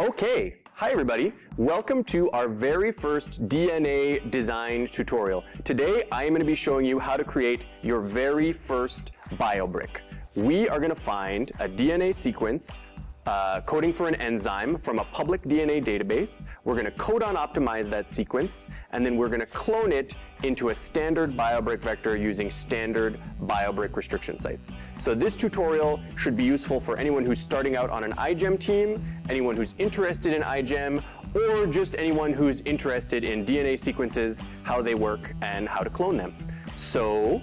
Okay, hi everybody. Welcome to our very first DNA design tutorial. Today I am going to be showing you how to create your very first BioBrick. We are going to find a DNA sequence uh, coding for an enzyme from a public DNA database. We're going to codon optimize that sequence, and then we're going to clone it into a standard BioBrick vector using standard BioBrick restriction sites. So this tutorial should be useful for anyone who's starting out on an iGEM team, anyone who's interested in iGEM, or just anyone who's interested in DNA sequences, how they work, and how to clone them. So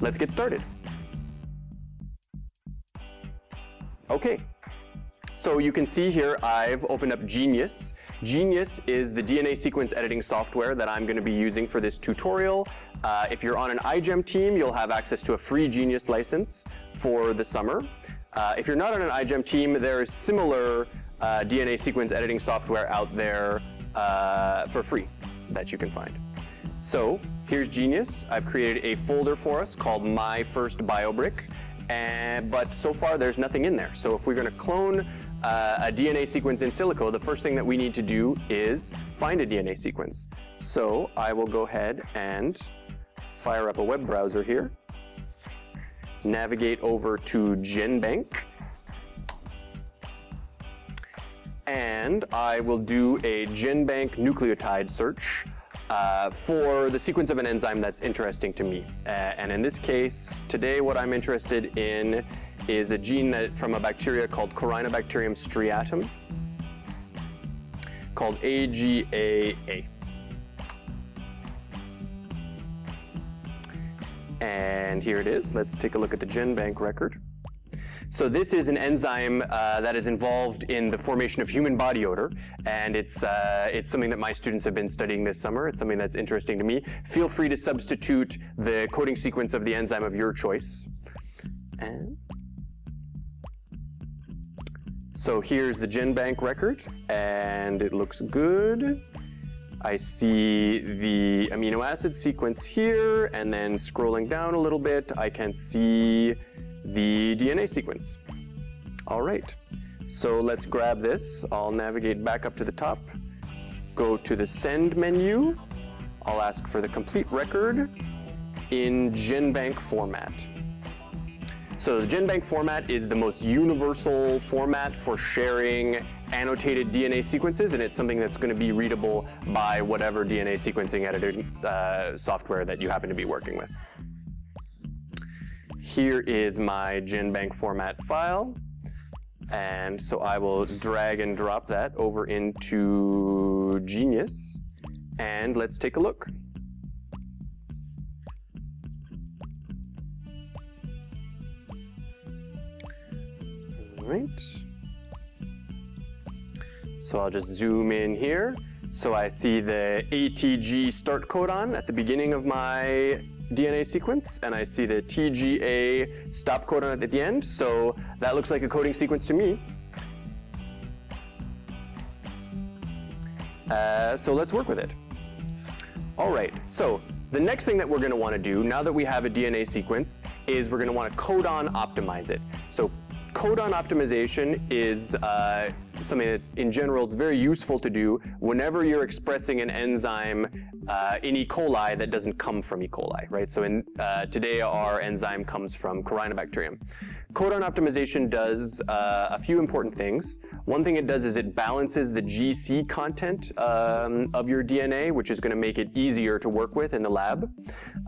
let's get started. Okay, so you can see here I've opened up Genius. Genius is the DNA sequence editing software that I'm going to be using for this tutorial. Uh, if you're on an iGEM team, you'll have access to a free Genius license for the summer. Uh, if you're not on an iGEM team, there is similar uh, DNA sequence editing software out there uh, for free that you can find. So here's Genius. I've created a folder for us called My First BioBrick. And, but so far there's nothing in there. So if we're going to clone uh, a DNA sequence in silico, the first thing that we need to do is find a DNA sequence. So I will go ahead and fire up a web browser here, navigate over to GenBank, and I will do a GenBank nucleotide search uh, for the sequence of an enzyme that's interesting to me. Uh, and in this case, today what I'm interested in is a gene that from a bacteria called Corynebacterium striatum called AGAA. And here it is. Let's take a look at the GenBank record. So this is an enzyme uh, that is involved in the formation of human body odor, and it's, uh, it's something that my students have been studying this summer. It's something that's interesting to me. Feel free to substitute the coding sequence of the enzyme of your choice. And so here's the GenBank record, and it looks good. I see the amino acid sequence here, and then scrolling down a little bit, I can see the DNA sequence. All right, so let's grab this. I'll navigate back up to the top, go to the send menu. I'll ask for the complete record in GenBank format. So the GenBank format is the most universal format for sharing annotated DNA sequences, and it's something that's going to be readable by whatever DNA sequencing editing uh, software that you happen to be working with. Here is my GenBank format file. And so I will drag and drop that over into Genius. And let's take a look. Right. So I'll just zoom in here. So I see the ATG start codon at the beginning of my DNA sequence, and I see the TGA stop codon at the end, so that looks like a coding sequence to me. Uh, so let's work with it. All right, so the next thing that we're going to want to do, now that we have a DNA sequence, is we're going to want to codon optimize it. So codon optimization is uh, something that's in general it's very useful to do whenever you're expressing an enzyme uh, in E. coli that doesn't come from E. coli, right? So in, uh, today our enzyme comes from Corynebacterium. Codon optimization does uh, a few important things. One thing it does is it balances the GC content um, of your DNA, which is going to make it easier to work with in the lab.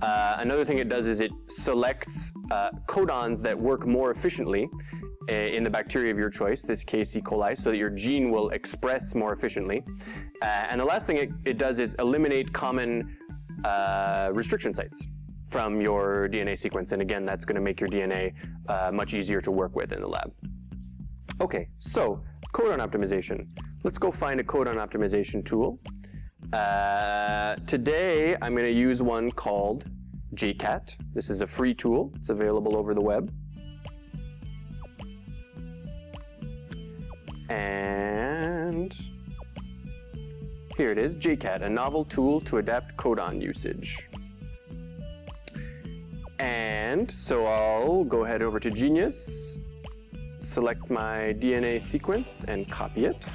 Uh, another thing it does is it selects uh, codons that work more efficiently in the bacteria of your choice, this case E. coli, so that your gene will express more efficiently. Uh, and the last thing it, it, does is eliminate common uh, restriction sites from your DNA sequence. And again, that's going to make your DNA uh, much easier to work with in the lab. Okay, so codon optimization. Let's go find a codon optimization tool. Uh, today, I'm going to use one called JCAT. This is a free tool. It's available over the web. And here it is, JCAT, a novel tool to adapt codon usage. And so I'll go ahead over to Genius, select my DNA sequence and copy it.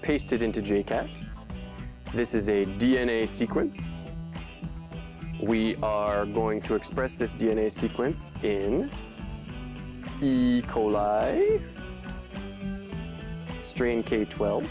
Paste it into JCAT. This is a DNA sequence we are going to express this DNA sequence in E. coli, strain K12.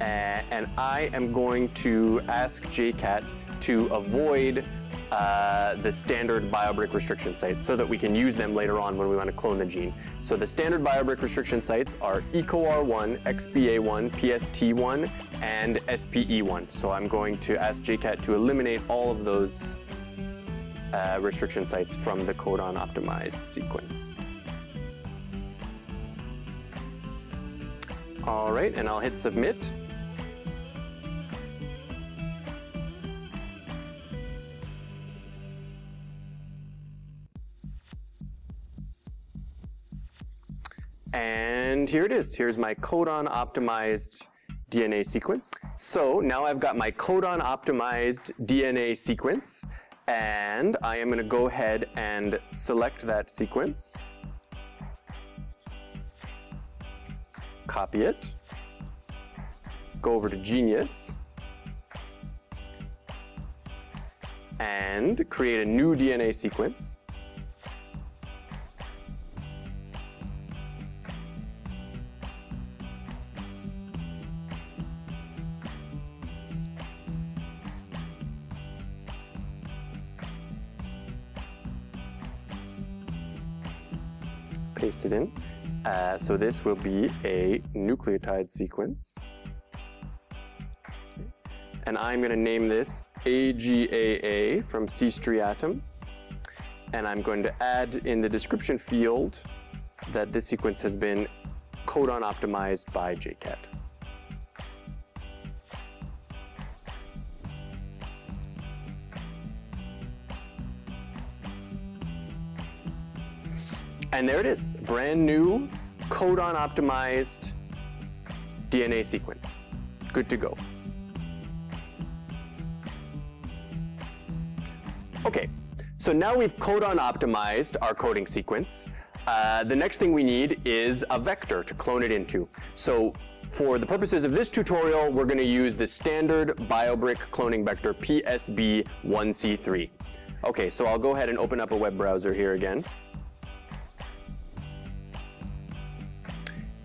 And I am going to ask JCat to avoid uh, the standard BioBrick restriction sites so that we can use them later on when we want to clone the gene. So the standard BioBrick restriction sites are EcoR1, XBA1, PST1, and SPE1. So I'm going to ask JCat to eliminate all of those uh, restriction sites from the codon optimized sequence. All right, and I'll hit submit. And here it is. Here's my codon optimized DNA sequence. So now I've got my codon optimized DNA sequence and I am going to go ahead and select that sequence. Copy it. Go over to Genius and create a new DNA sequence. It in. Uh, so this will be a nucleotide sequence. And I'm going to name this AGAA from C striatum. And I'm going to add in the description field that this sequence has been codon optimized by JCat. And there it is, brand new codon optimized DNA sequence. Good to go. Okay, so now we've codon optimized our coding sequence. Uh, the next thing we need is a vector to clone it into. So for the purposes of this tutorial, we're going to use the standard BioBrick cloning vector PSB1C3. Okay, so I'll go ahead and open up a web browser here again.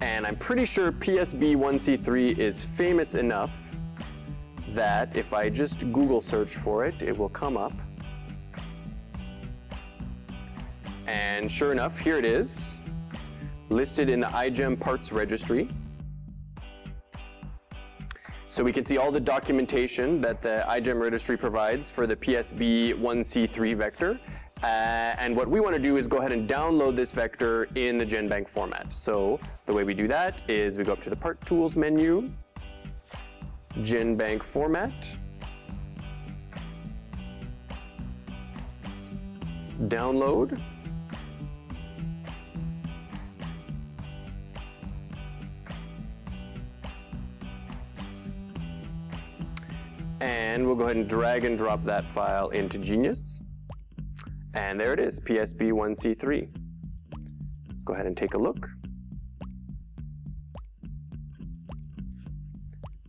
And I'm pretty sure PSB1C3 is famous enough that if I just Google search for it, it will come up. And sure enough, here it is, listed in the iGEM parts registry. So we can see all the documentation that the iGEM registry provides for the PSB1C3 vector. Uh, and what we want to do is go ahead and download this vector in the GenBank format. So the way we do that is we go up to the Part Tools menu, GenBank format, download, and we'll go ahead and drag and drop that file into Genius. And there it is, PSB1C3. Go ahead and take a look.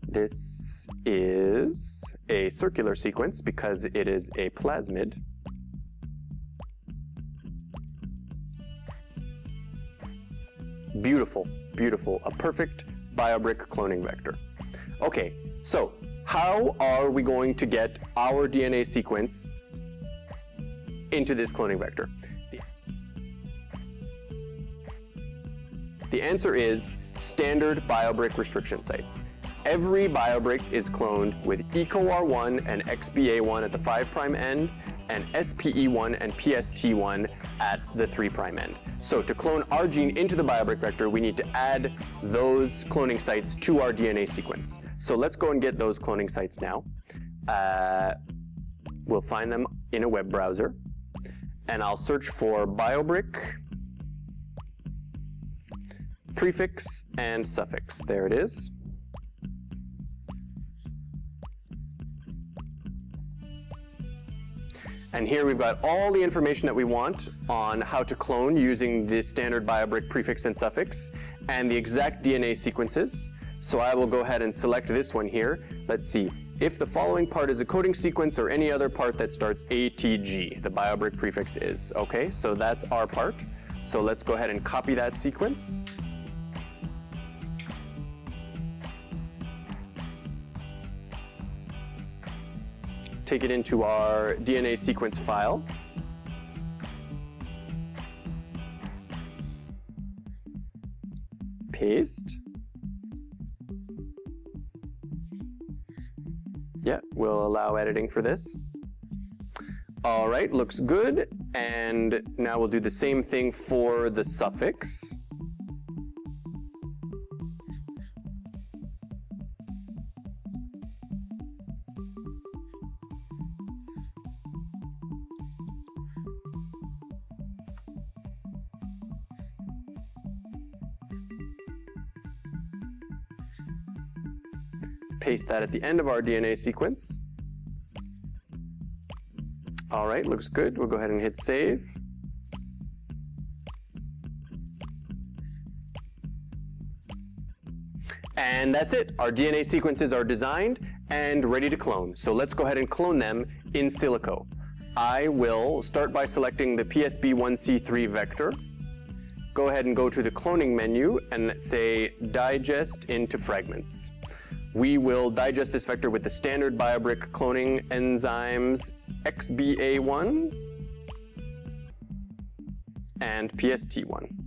This is a circular sequence because it is a plasmid. Beautiful, beautiful, a perfect BioBrick cloning vector. Okay, so how are we going to get our DNA sequence into this cloning vector? The answer is standard BioBrick restriction sites. Every BioBrick is cloned with EcoR1 and XBA1 at the 5' end and SPE1 and PST1 at the 3' end. So to clone our gene into the BioBrick vector, we need to add those cloning sites to our DNA sequence. So let's go and get those cloning sites now. Uh, we'll find them in a web browser and I'll search for BioBrick, prefix, and suffix. There it is. And here we've got all the information that we want on how to clone using the standard BioBrick prefix and suffix and the exact DNA sequences. So I will go ahead and select this one here. Let's see. If the following part is a coding sequence or any other part that starts ATG, the BioBrick prefix is. Okay, so that's our part. So let's go ahead and copy that sequence. take it into our DNA sequence file. Paste. Yeah, we'll allow editing for this. All right, looks good. And now we'll do the same thing for the suffix. That at the end of our DNA sequence. All right, looks good. We'll go ahead and hit save. And that's it. Our DNA sequences are designed and ready to clone. So let's go ahead and clone them in silico. I will start by selecting the PSB1C3 vector. Go ahead and go to the cloning menu and say digest into fragments. We will digest this vector with the standard BioBrick cloning enzymes XBA1 and PST1.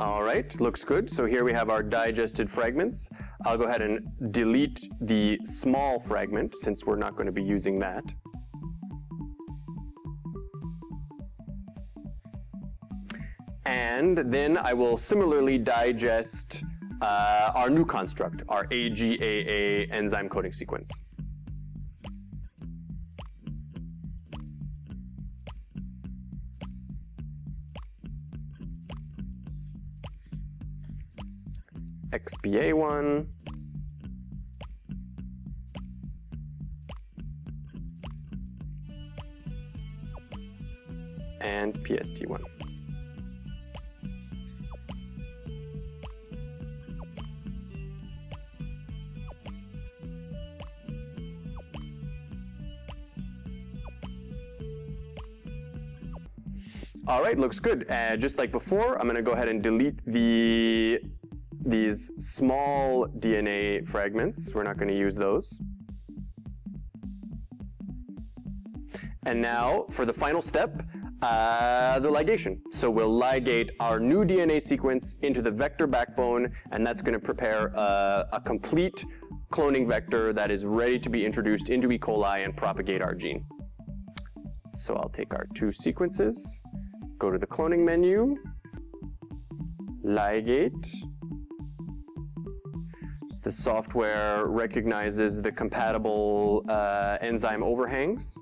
All right, looks good. So here we have our digested fragments. I'll go ahead and delete the small fragment since we're not going to be using that. And then I will similarly digest uh, our new construct, our AGAA enzyme coding sequence. XBA1. And PST1. All right, looks good. Uh, just like before, I'm going to go ahead and delete the these small DNA fragments. We're not going to use those. And now for the final step, uh, the ligation. So we'll ligate our new DNA sequence into the vector backbone, and that's going to prepare a, a complete cloning vector that is ready to be introduced into E. coli and propagate our gene. So I'll take our two sequences, go to the cloning menu, ligate, the software recognizes the compatible uh, enzyme overhangs.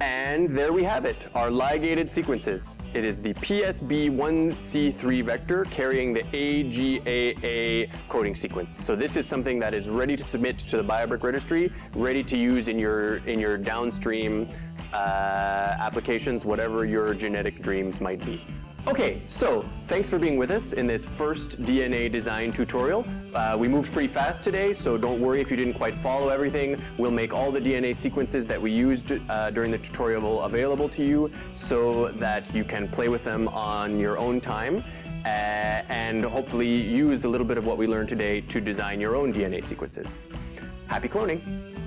And there we have it, our ligated sequences. It is the PSB1C3 vector carrying the AGAA coding sequence. So this is something that is ready to submit to the BioBrick registry, ready to use in your, in your downstream uh, applications, whatever your genetic dreams might be. Okay, so thanks for being with us in this first DNA design tutorial. Uh, we moved pretty fast today, so don't worry if you didn't quite follow everything. We'll make all the DNA sequences that we used uh, during the tutorial available to you so that you can play with them on your own time uh, and hopefully use a little bit of what we learned today to design your own DNA sequences. Happy cloning!